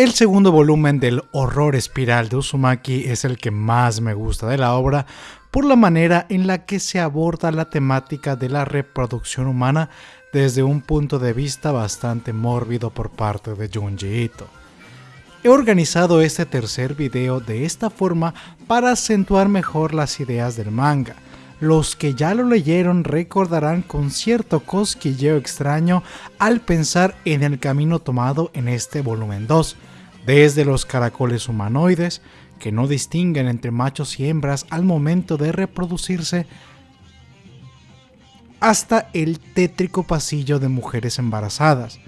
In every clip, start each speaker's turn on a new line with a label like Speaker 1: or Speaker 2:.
Speaker 1: El segundo volumen del horror espiral de Uzumaki es el que más me gusta de la obra por la manera en la que se aborda la temática de la reproducción humana desde un punto de vista bastante mórbido por parte de Junji Ito. He organizado este tercer video de esta forma para acentuar mejor las ideas del manga. Los que ya lo leyeron recordarán con cierto cosquilleo extraño al pensar en el camino tomado en este volumen 2, desde los caracoles humanoides, que no distinguen entre machos y hembras al momento de reproducirse, hasta el tétrico pasillo de mujeres embarazadas,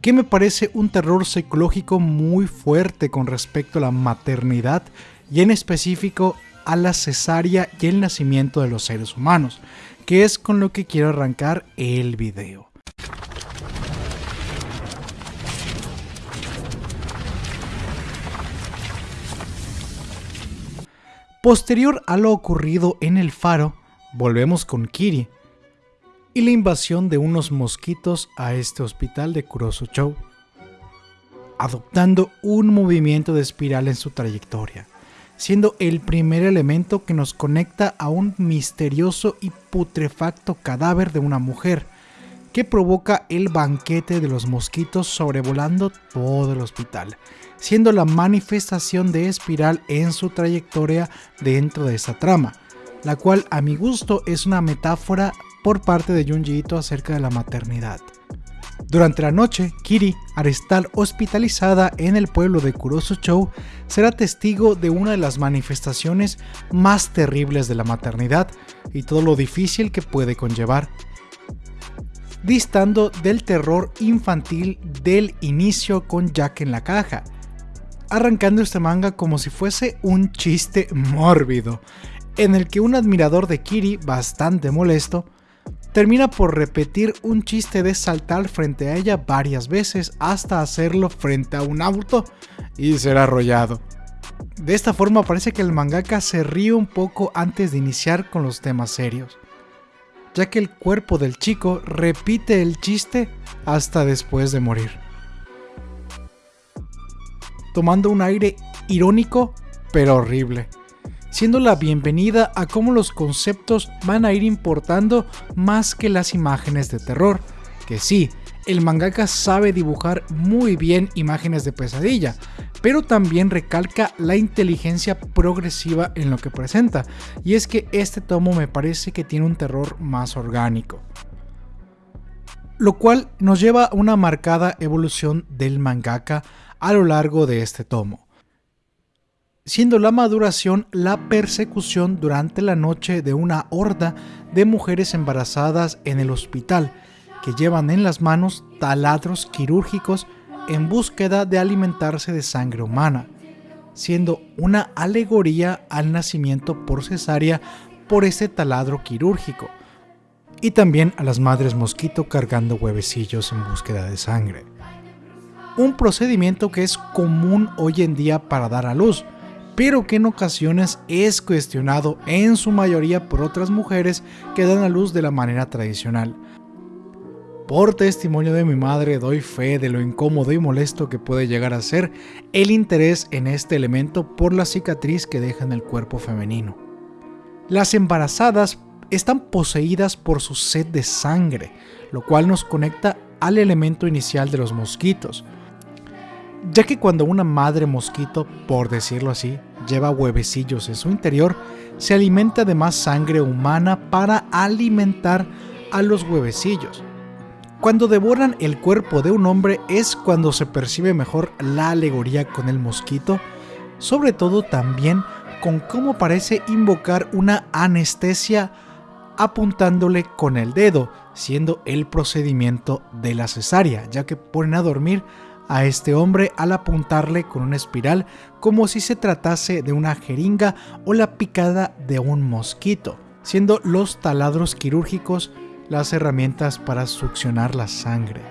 Speaker 1: que me parece un terror psicológico muy fuerte con respecto a la maternidad y en específico a la cesárea y el nacimiento de los seres humanos, que es con lo que quiero arrancar el video. Posterior a lo ocurrido en el faro, volvemos con Kiri y la invasión de unos mosquitos a este hospital de Kurosu Chou, adoptando un movimiento de espiral en su trayectoria, siendo el primer elemento que nos conecta a un misterioso y putrefacto cadáver de una mujer, que provoca el banquete de los mosquitos sobrevolando todo el hospital, siendo la manifestación de Espiral en su trayectoria dentro de esa trama, la cual a mi gusto es una metáfora por parte de Junji Ito acerca de la maternidad. Durante la noche, Kiri, al hospitalizada en el pueblo de Kurosu Chou, será testigo de una de las manifestaciones más terribles de la maternidad y todo lo difícil que puede conllevar, distando del terror infantil del inicio con Jack en la caja, arrancando este manga como si fuese un chiste mórbido, en el que un admirador de Kiri, bastante molesto, termina por repetir un chiste de saltar frente a ella varias veces hasta hacerlo frente a un auto y ser arrollado. De esta forma parece que el mangaka se ríe un poco antes de iniciar con los temas serios, ya que el cuerpo del chico repite el chiste hasta después de morir. Tomando un aire irónico pero horrible, siendo la bienvenida a cómo los conceptos van a ir importando más que las imágenes de terror, que sí, el mangaka sabe dibujar muy bien imágenes de pesadilla, pero también recalca la inteligencia progresiva en lo que presenta, y es que este tomo me parece que tiene un terror más orgánico. Lo cual nos lleva a una marcada evolución del mangaka a lo largo de este tomo, siendo la maduración la persecución durante la noche de una horda de mujeres embarazadas en el hospital que llevan en las manos taladros quirúrgicos en búsqueda de alimentarse de sangre humana, siendo una alegoría al nacimiento por cesárea por este taladro quirúrgico, y también a las madres mosquito cargando huevecillos en búsqueda de sangre un procedimiento que es común hoy en día para dar a luz, pero que en ocasiones es cuestionado en su mayoría por otras mujeres que dan a luz de la manera tradicional. Por testimonio de mi madre doy fe de lo incómodo y molesto que puede llegar a ser el interés en este elemento por la cicatriz que deja en el cuerpo femenino. Las embarazadas están poseídas por su sed de sangre, lo cual nos conecta al elemento inicial de los mosquitos, ya que cuando una madre mosquito, por decirlo así, lleva huevecillos en su interior, se alimenta de más sangre humana para alimentar a los huevecillos. Cuando devoran el cuerpo de un hombre es cuando se percibe mejor la alegoría con el mosquito, sobre todo también con cómo parece invocar una anestesia apuntándole con el dedo, siendo el procedimiento de la cesárea, ya que ponen a dormir a este hombre al apuntarle con una espiral como si se tratase de una jeringa o la picada de un mosquito, siendo los taladros quirúrgicos las herramientas para succionar la sangre.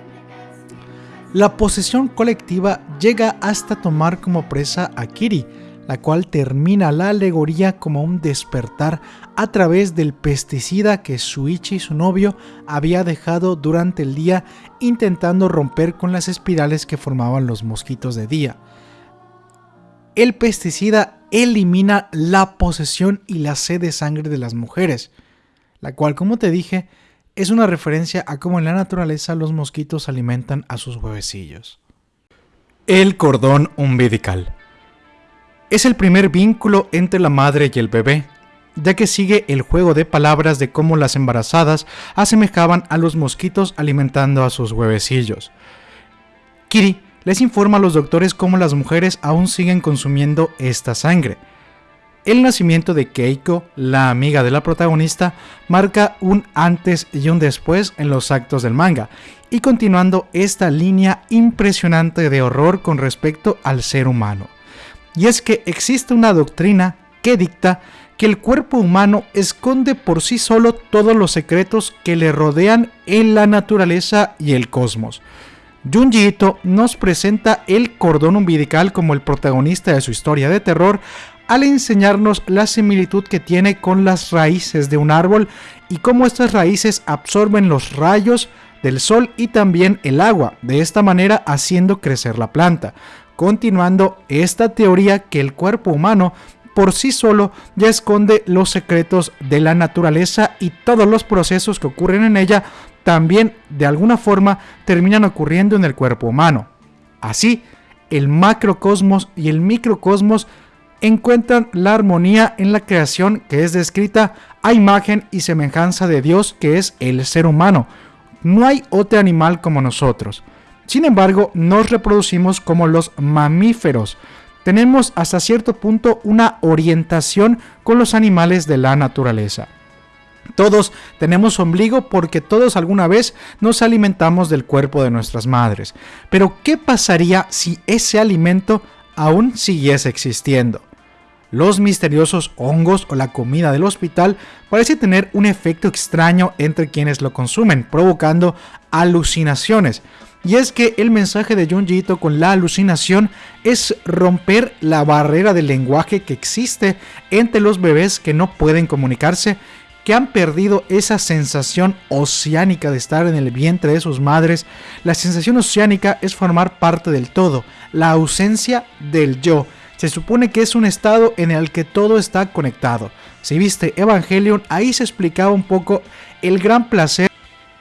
Speaker 1: La posesión colectiva llega hasta tomar como presa a Kiri, la cual termina la alegoría como un despertar a través del pesticida que Suichi, su novio, había dejado durante el día intentando romper con las espirales que formaban los mosquitos de día. El pesticida elimina la posesión y la sed de sangre de las mujeres, la cual, como te dije, es una referencia a cómo en la naturaleza los mosquitos alimentan a sus huevecillos. El cordón umbilical. Es el primer vínculo entre la madre y el bebé, ya que sigue el juego de palabras de cómo las embarazadas asemejaban a los mosquitos alimentando a sus huevecillos. Kiri les informa a los doctores cómo las mujeres aún siguen consumiendo esta sangre. El nacimiento de Keiko, la amiga de la protagonista, marca un antes y un después en los actos del manga, y continuando esta línea impresionante de horror con respecto al ser humano. Y es que existe una doctrina que dicta que el cuerpo humano esconde por sí solo todos los secretos que le rodean en la naturaleza y el cosmos. Junji Ito nos presenta el cordón umbilical como el protagonista de su historia de terror al enseñarnos la similitud que tiene con las raíces de un árbol y cómo estas raíces absorben los rayos del sol y también el agua, de esta manera haciendo crecer la planta, continuando esta teoría que el cuerpo humano por sí solo ya esconde los secretos de la naturaleza y todos los procesos que ocurren en ella también de alguna forma terminan ocurriendo en el cuerpo humano. Así, el macrocosmos y el microcosmos encuentran la armonía en la creación que es descrita a imagen y semejanza de Dios que es el ser humano. No hay otro animal como nosotros. Sin embargo, nos reproducimos como los mamíferos. Tenemos hasta cierto punto una orientación con los animales de la naturaleza. Todos tenemos ombligo porque todos alguna vez nos alimentamos del cuerpo de nuestras madres. Pero ¿qué pasaría si ese alimento aún siguiese existiendo? Los misteriosos hongos o la comida del hospital parece tener un efecto extraño entre quienes lo consumen, provocando alucinaciones. Y es que el mensaje de Junji Ito con la alucinación es romper la barrera del lenguaje que existe entre los bebés que no pueden comunicarse que han perdido esa sensación oceánica de estar en el vientre de sus madres. La sensación oceánica es formar parte del todo, la ausencia del yo. Se supone que es un estado en el que todo está conectado. Si viste Evangelion, ahí se explicaba un poco el gran placer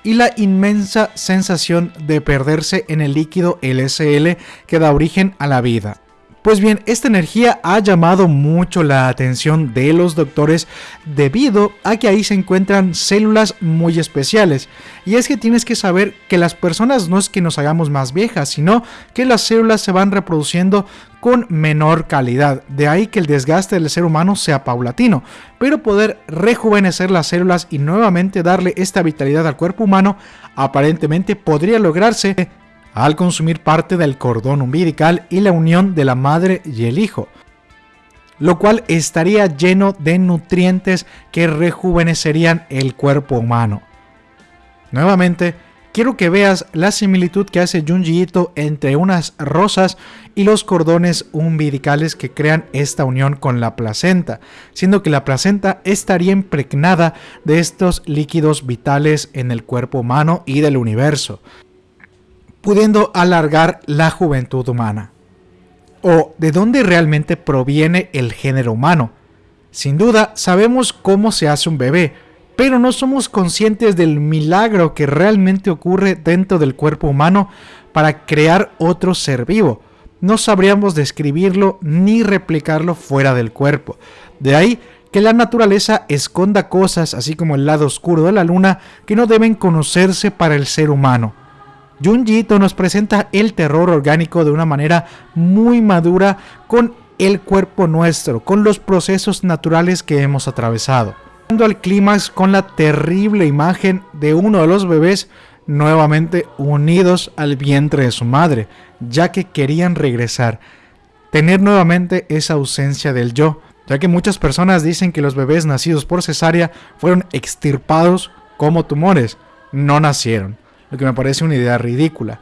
Speaker 1: y la inmensa sensación de perderse en el líquido LSL que da origen a la vida. Pues bien, esta energía ha llamado mucho la atención de los doctores debido a que ahí se encuentran células muy especiales. Y es que tienes que saber que las personas no es que nos hagamos más viejas, sino que las células se van reproduciendo con menor calidad. De ahí que el desgaste del ser humano sea paulatino. Pero poder rejuvenecer las células y nuevamente darle esta vitalidad al cuerpo humano aparentemente podría lograrse al consumir parte del cordón umbilical y la unión de la madre y el hijo, lo cual estaría lleno de nutrientes que rejuvenecerían el cuerpo humano. Nuevamente, quiero que veas la similitud que hace Junji Ito entre unas rosas y los cordones umbilicales que crean esta unión con la placenta, siendo que la placenta estaría impregnada de estos líquidos vitales en el cuerpo humano y del universo pudiendo alargar la juventud humana. ¿O de dónde realmente proviene el género humano? Sin duda, sabemos cómo se hace un bebé, pero no somos conscientes del milagro que realmente ocurre dentro del cuerpo humano para crear otro ser vivo. No sabríamos describirlo ni replicarlo fuera del cuerpo. De ahí que la naturaleza esconda cosas, así como el lado oscuro de la luna, que no deben conocerse para el ser humano. Junji nos presenta el terror orgánico de una manera muy madura con el cuerpo nuestro, con los procesos naturales que hemos atravesado. Al clímax con la terrible imagen de uno de los bebés nuevamente unidos al vientre de su madre, ya que querían regresar, tener nuevamente esa ausencia del yo, ya que muchas personas dicen que los bebés nacidos por cesárea fueron extirpados como tumores, no nacieron lo que me parece una idea ridícula.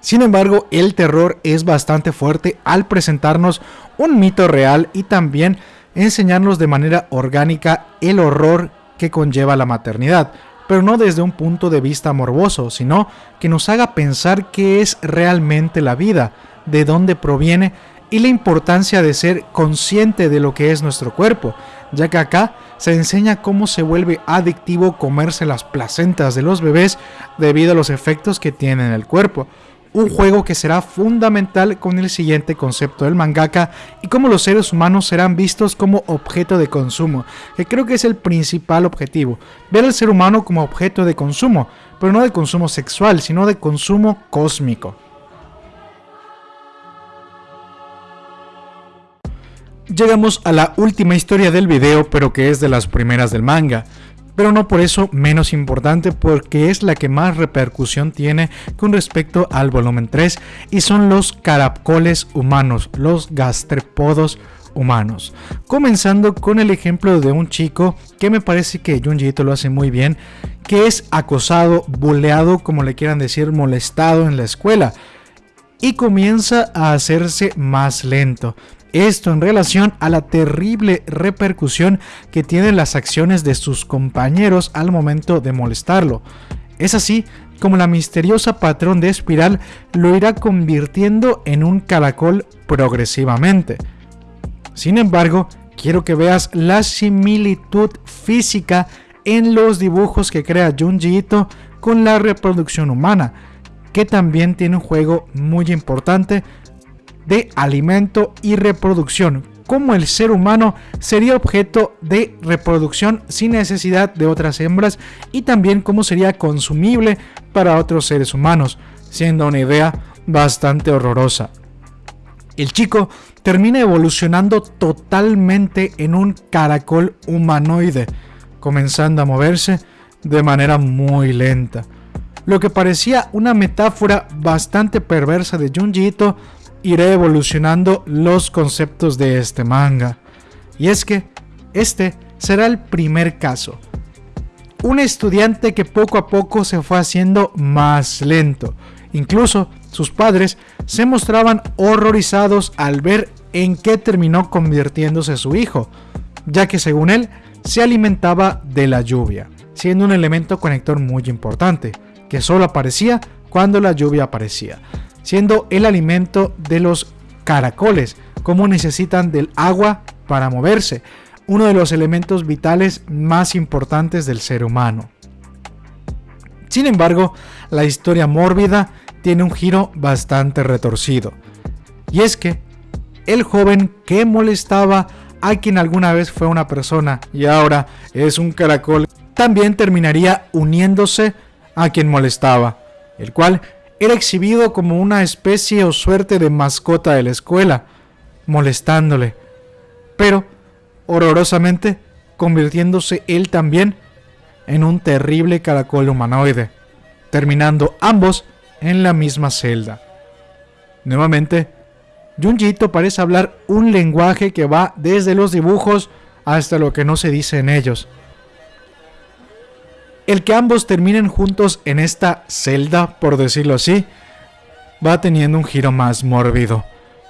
Speaker 1: Sin embargo, el terror es bastante fuerte al presentarnos un mito real y también enseñarnos de manera orgánica el horror que conlleva la maternidad, pero no desde un punto de vista morboso, sino que nos haga pensar qué es realmente la vida, de dónde proviene y la importancia de ser consciente de lo que es nuestro cuerpo, ya que acá se enseña cómo se vuelve adictivo comerse las placentas de los bebés debido a los efectos que tiene en el cuerpo. Un juego que será fundamental con el siguiente concepto del mangaka y cómo los seres humanos serán vistos como objeto de consumo, que creo que es el principal objetivo, ver al ser humano como objeto de consumo, pero no de consumo sexual, sino de consumo cósmico. Llegamos a la última historia del video, pero que es de las primeras del manga. Pero no por eso menos importante porque es la que más repercusión tiene con respecto al volumen 3 y son los caracoles humanos, los gastrepodos humanos. Comenzando con el ejemplo de un chico que me parece que Junji lo hace muy bien, que es acosado, buleado, como le quieran decir, molestado en la escuela y comienza a hacerse más lento. Esto en relación a la terrible repercusión que tienen las acciones de sus compañeros al momento de molestarlo. Es así como la misteriosa patrón de espiral lo irá convirtiendo en un caracol progresivamente. Sin embargo, quiero que veas la similitud física en los dibujos que crea Junji Ito con la reproducción humana, que también tiene un juego muy importante de alimento y reproducción, como el ser humano sería objeto de reproducción sin necesidad de otras hembras y también cómo sería consumible para otros seres humanos, siendo una idea bastante horrorosa. El chico termina evolucionando totalmente en un caracol humanoide, comenzando a moverse de manera muy lenta. Lo que parecía una metáfora bastante perversa de Junji Ito iré evolucionando los conceptos de este manga. Y es que este será el primer caso. Un estudiante que poco a poco se fue haciendo más lento. Incluso sus padres se mostraban horrorizados al ver en qué terminó convirtiéndose su hijo, ya que según él se alimentaba de la lluvia, siendo un elemento conector muy importante, que solo aparecía cuando la lluvia aparecía siendo el alimento de los caracoles, como necesitan del agua para moverse, uno de los elementos vitales más importantes del ser humano. Sin embargo, la historia mórbida tiene un giro bastante retorcido, y es que el joven que molestaba a quien alguna vez fue una persona y ahora es un caracol, también terminaría uniéndose a quien molestaba, el cual era exhibido como una especie o suerte de mascota de la escuela, molestándole, pero horrorosamente convirtiéndose él también en un terrible caracol humanoide, terminando ambos en la misma celda. Nuevamente, Junjito parece hablar un lenguaje que va desde los dibujos hasta lo que no se dice en ellos. El que ambos terminen juntos en esta celda, por decirlo así, va teniendo un giro más mórbido,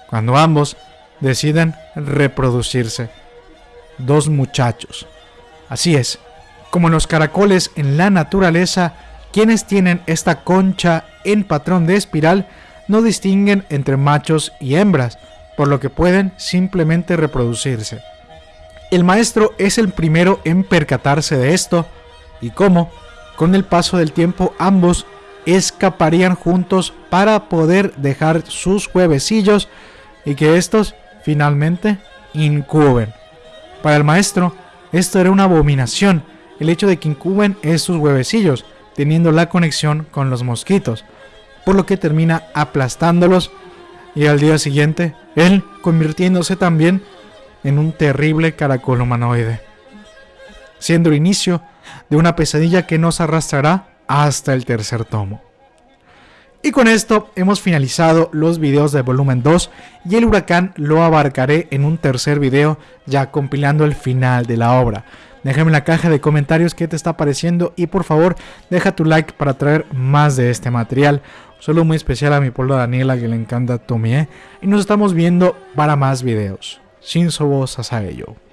Speaker 1: cuando ambos deciden reproducirse. Dos muchachos. Así es, como los caracoles en la naturaleza, quienes tienen esta concha en patrón de espiral no distinguen entre machos y hembras, por lo que pueden simplemente reproducirse. El maestro es el primero en percatarse de esto, y cómo, con el paso del tiempo, ambos escaparían juntos para poder dejar sus huevecillos y que estos finalmente incuben. Para el maestro, esto era una abominación, el hecho de que incuben esos huevecillos, teniendo la conexión con los mosquitos, por lo que termina aplastándolos y al día siguiente, él convirtiéndose también en un terrible caracol humanoide, siendo el inicio de una pesadilla que nos arrastrará hasta el tercer tomo. Y con esto hemos finalizado los videos del volumen 2 y el huracán lo abarcaré en un tercer video ya compilando el final de la obra. Déjame en la caja de comentarios qué te está pareciendo y por favor deja tu like para traer más de este material. Solo muy especial a mi pueblo Daniela que le encanta Tomie y nos estamos viendo para más videos. Shinsobo Sasageyo.